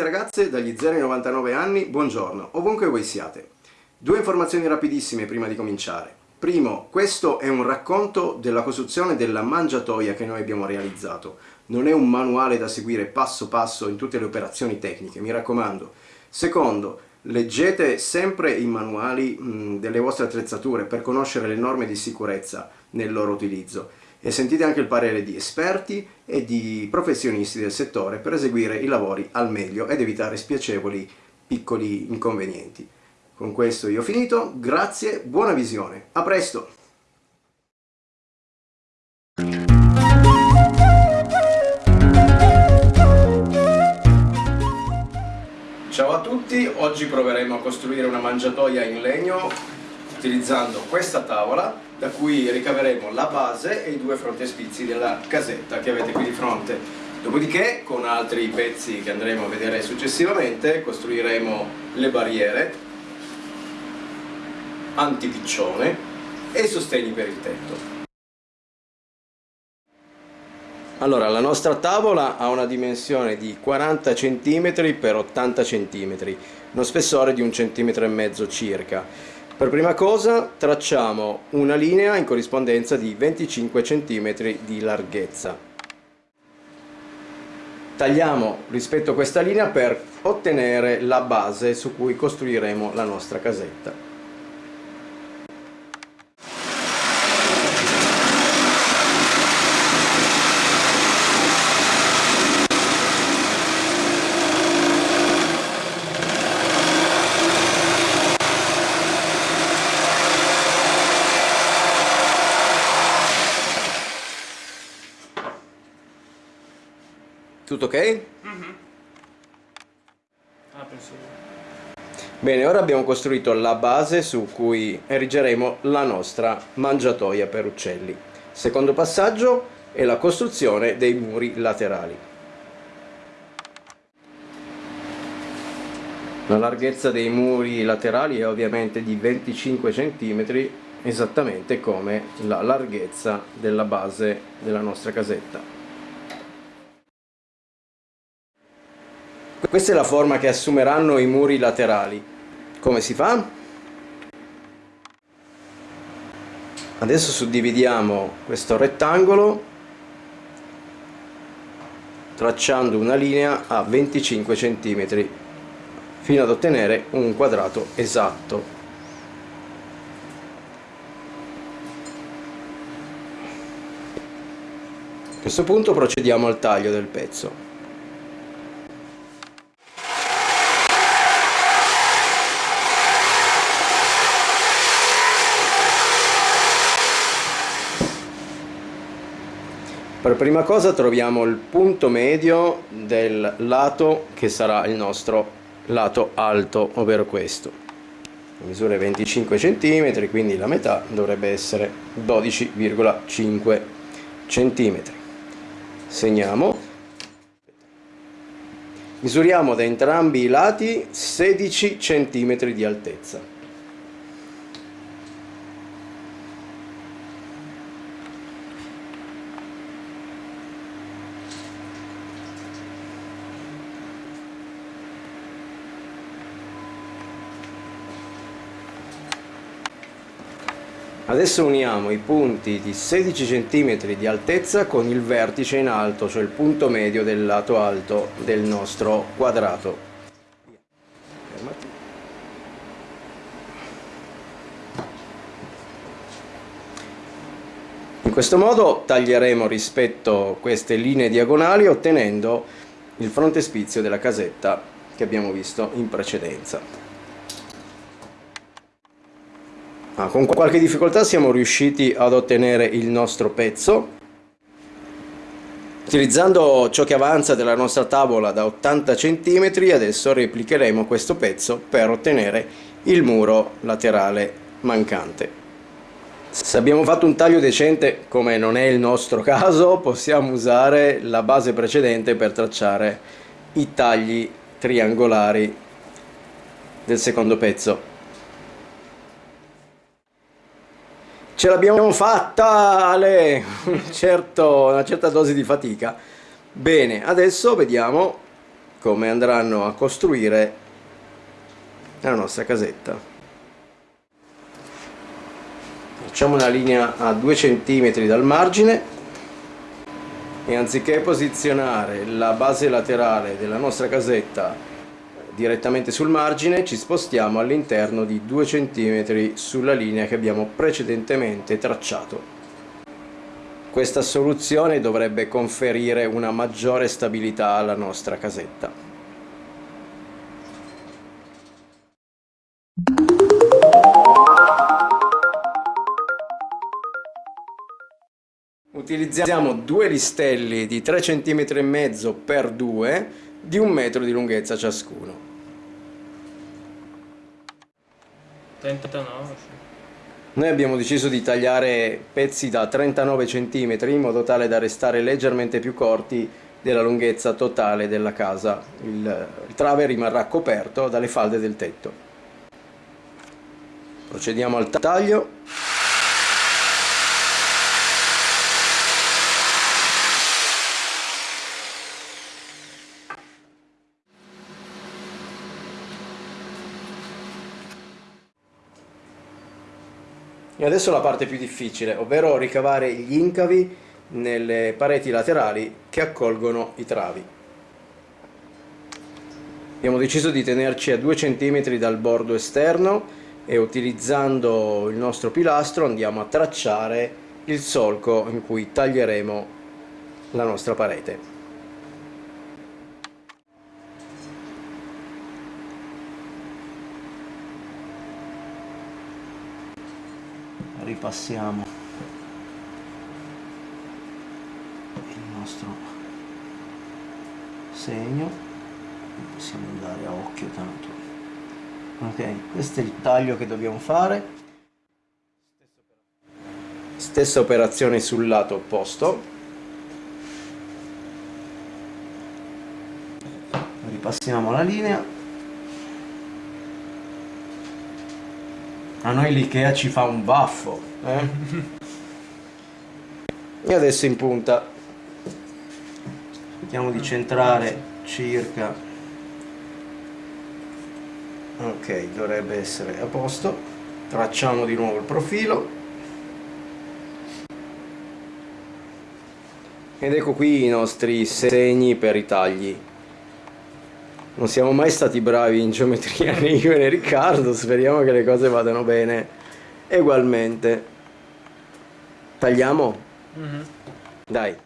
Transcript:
ragazze dagli 0 ai 99 anni, buongiorno, ovunque voi siate. Due informazioni rapidissime prima di cominciare. Primo, questo è un racconto della costruzione della mangiatoia che noi abbiamo realizzato. Non è un manuale da seguire passo passo in tutte le operazioni tecniche, mi raccomando. Secondo, leggete sempre i manuali mh, delle vostre attrezzature per conoscere le norme di sicurezza nel loro utilizzo e sentite anche il parere di esperti e di professionisti del settore per eseguire i lavori al meglio ed evitare spiacevoli piccoli inconvenienti. Con questo io ho finito, grazie, buona visione, a presto! Ciao a tutti, oggi proveremo a costruire una mangiatoia in legno utilizzando questa tavola da cui ricaveremo la base e i due frontespizi della casetta che avete qui di fronte. Dopodiché, con altri pezzi che andremo a vedere successivamente, costruiremo le barriere, antipiccione e i sostegni per il tetto. Allora, la nostra tavola ha una dimensione di 40 cm x 80 cm, uno spessore di un centimetro e mezzo circa. Per prima cosa tracciamo una linea in corrispondenza di 25 cm di larghezza. Tagliamo rispetto a questa linea per ottenere la base su cui costruiremo la nostra casetta. Tutto ok? Mm -hmm. ah, Bene, ora abbiamo costruito la base su cui erigeremo la nostra mangiatoia per uccelli. Secondo passaggio è la costruzione dei muri laterali. La larghezza dei muri laterali è ovviamente di 25 cm, esattamente come la larghezza della base della nostra casetta. Questa è la forma che assumeranno i muri laterali. Come si fa? Adesso suddividiamo questo rettangolo tracciando una linea a 25 cm fino ad ottenere un quadrato esatto. A questo punto procediamo al taglio del pezzo. Per prima cosa troviamo il punto medio del lato che sarà il nostro lato alto, ovvero questo. La misura è 25 cm, quindi la metà dovrebbe essere 12,5 cm. Segniamo. Misuriamo da entrambi i lati 16 cm di altezza. Adesso uniamo i punti di 16 cm di altezza con il vertice in alto, cioè il punto medio del lato alto del nostro quadrato. In questo modo taglieremo rispetto queste linee diagonali ottenendo il frontespizio della casetta che abbiamo visto in precedenza. Ah, con qualche difficoltà siamo riusciti ad ottenere il nostro pezzo. Utilizzando ciò che avanza della nostra tavola da 80 cm adesso replicheremo questo pezzo per ottenere il muro laterale mancante. Se abbiamo fatto un taglio decente come non è il nostro caso possiamo usare la base precedente per tracciare i tagli triangolari del secondo pezzo Ce l'abbiamo fatta, Ale! certo, una certa dose di fatica. Bene, adesso vediamo come andranno a costruire la nostra casetta facciamo una linea a 2 cm dal margine e anziché posizionare la base laterale della nostra casetta direttamente sul margine ci spostiamo all'interno di 2 cm sulla linea che abbiamo precedentemente tracciato questa soluzione dovrebbe conferire una maggiore stabilità alla nostra casetta. Utilizziamo due listelli di 3 cm e mezzo per 2 di un metro di lunghezza ciascuno. 39 noi abbiamo deciso di tagliare pezzi da 39 cm in modo tale da restare leggermente più corti della lunghezza totale della casa. Il, il trave rimarrà coperto dalle falde del tetto. Procediamo al taglio. E adesso la parte più difficile, ovvero ricavare gli incavi nelle pareti laterali che accolgono i travi. Abbiamo deciso di tenerci a 2 cm dal bordo esterno e utilizzando il nostro pilastro andiamo a tracciare il solco in cui taglieremo la nostra parete. Ripassiamo il nostro segno. Possiamo andare a occhio tanto. Ok questo è il taglio che dobbiamo fare. Stessa operazione sul lato opposto. Ripassiamo la linea A noi l'Ikea ci fa un baffo. Eh? e adesso in punta. Cerchiamo di centrare circa. Ok, dovrebbe essere a posto. Tracciamo di nuovo il profilo. Ed ecco qui i nostri segni per i tagli non siamo mai stati bravi in geometria né io né Riccardo speriamo che le cose vadano bene ugualmente tagliamo? Mm -hmm. dai